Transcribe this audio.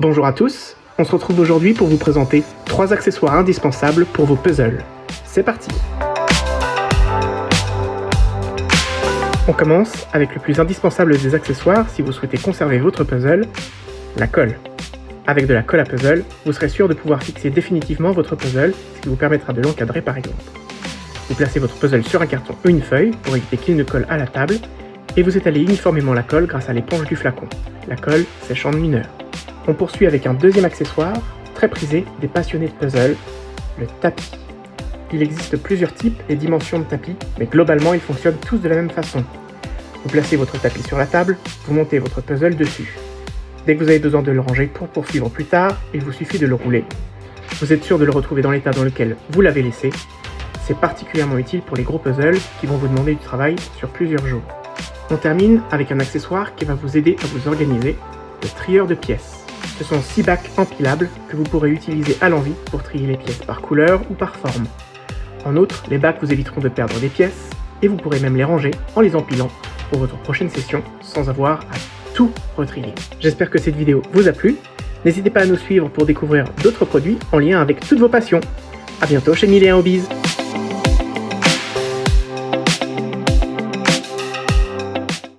Bonjour à tous, on se retrouve aujourd'hui pour vous présenter trois accessoires indispensables pour vos puzzles. C'est parti On commence avec le plus indispensable des accessoires si vous souhaitez conserver votre puzzle, la colle. Avec de la colle à puzzle, vous serez sûr de pouvoir fixer définitivement votre puzzle, ce qui vous permettra de l'encadrer par exemple. Vous placez votre puzzle sur un carton ou une feuille pour éviter qu'il ne colle à la table, et vous étalez uniformément la colle grâce à l'éponge du flacon. La colle sèche en une. On poursuit avec un deuxième accessoire, très prisé des passionnés de puzzle, le tapis. Il existe plusieurs types et dimensions de tapis, mais globalement ils fonctionnent tous de la même façon. Vous placez votre tapis sur la table, vous montez votre puzzle dessus. Dès que vous avez besoin de le ranger pour poursuivre plus tard, il vous suffit de le rouler. Vous êtes sûr de le retrouver dans l'état dans lequel vous l'avez laissé. C'est particulièrement utile pour les gros puzzles qui vont vous demander du travail sur plusieurs jours. On termine avec un accessoire qui va vous aider à vous organiser, le trieur de pièces. Ce sont 6 bacs empilables que vous pourrez utiliser à l'envie pour trier les pièces par couleur ou par forme. En outre, les bacs vous éviteront de perdre des pièces et vous pourrez même les ranger en les empilant pour votre prochaine session sans avoir à tout retrier. J'espère que cette vidéo vous a plu. N'hésitez pas à nous suivre pour découvrir d'autres produits en lien avec toutes vos passions. A bientôt chez Millet Hobbies